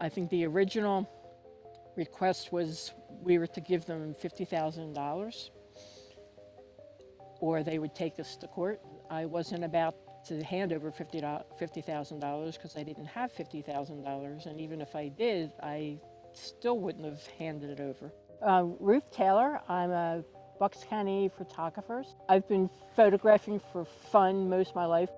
I think the original request was we were to give them $50,000 or they would take us to court. I wasn't about to hand over $50,000 because I didn't have $50,000 and even if I did, I still wouldn't have handed it over. Uh, Ruth Taylor, I'm a Bucks County photographer. I've been photographing for fun most of my life.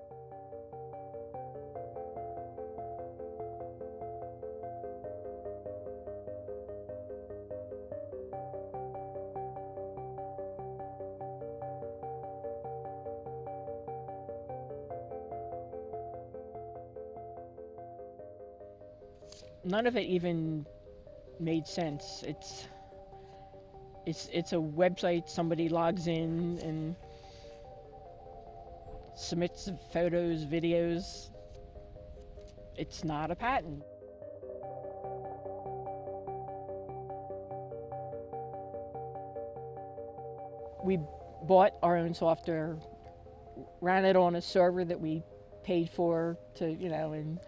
None of it even made sense. It's it's it's a website somebody logs in and submits photos, videos. It's not a patent. We bought our own software, ran it on a server that we paid for to, you know, and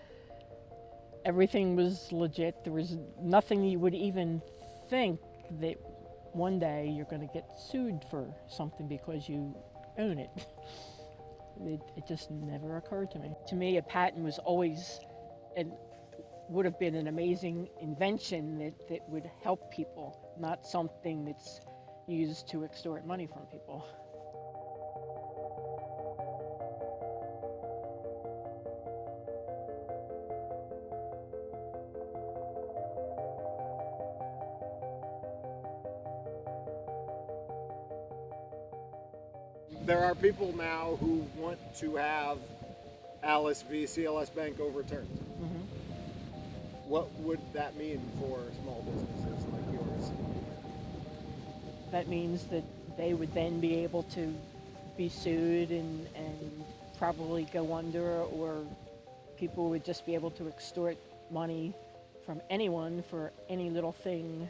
everything was legit. There was nothing you would even think that one day you're going to get sued for something because you own it. it. It just never occurred to me. To me, a patent was always and would have been an amazing invention that, that would help people, not something that's used to extort money from people. There are people now who want to have Alice v. CLS Bank overturned. Mm-hmm. What would that mean for small businesses like yours? That means that they would then be able to be sued and, and probably go under, or people would just be able to extort money from anyone for any little thing